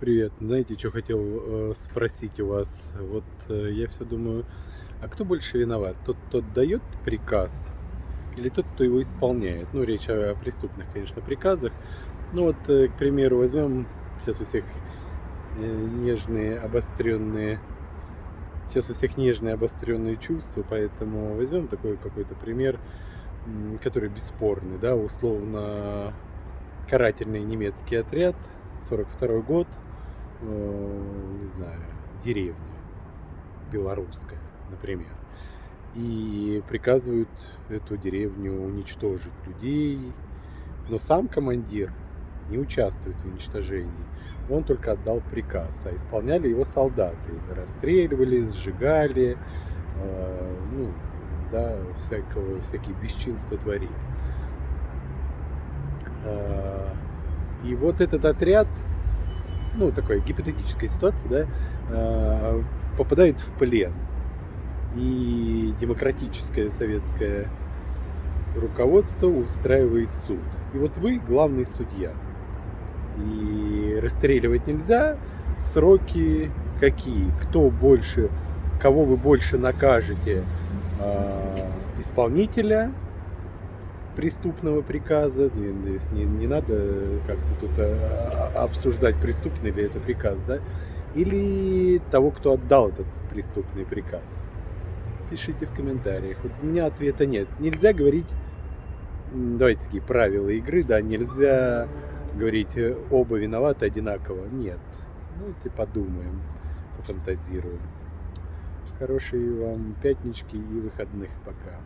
Привет. Знаете, что хотел э, спросить у вас? Вот э, я все думаю, а кто больше виноват? Тот, кто дает приказ или тот, кто его исполняет? Ну, речь о преступных, конечно, приказах. Ну вот, э, к примеру, возьмем сейчас у всех нежные, обостренные, сейчас у всех нежные, обостренные чувства, поэтому возьмем такой какой-то пример, который бесспорный, да, условно карательный немецкий отряд, 42 год, не знаю, деревня белорусская, например, и приказывают эту деревню уничтожить людей, но сам командир не участвует в уничтожении. Он только отдал приказ, а исполняли его солдаты. Расстреливали, сжигали, э, ну, да, всякого, всякие бесчинства творили. Э, И вот этот отряд, ну, такая гипотетическая ситуация, да, э, попадает в плен. И демократическое советское руководство устраивает суд. И вот вы главный судья. И расстреливать нельзя. Сроки какие? Кто больше, кого вы больше накажете? А, Исполнителя преступного приказа. Не, не надо как-то тут а, а, обсуждать, преступный ли это приказ, да? Или того, кто отдал этот преступный приказ. Пишите в комментариях. У меня ответа нет. Нельзя говорить, давайте такие правила игры, да, нельзя говорить э, оба виноваты одинаково. Нет. Давайте подумаем, пофантазируем. Хорошей вам пятнички и выходных пока.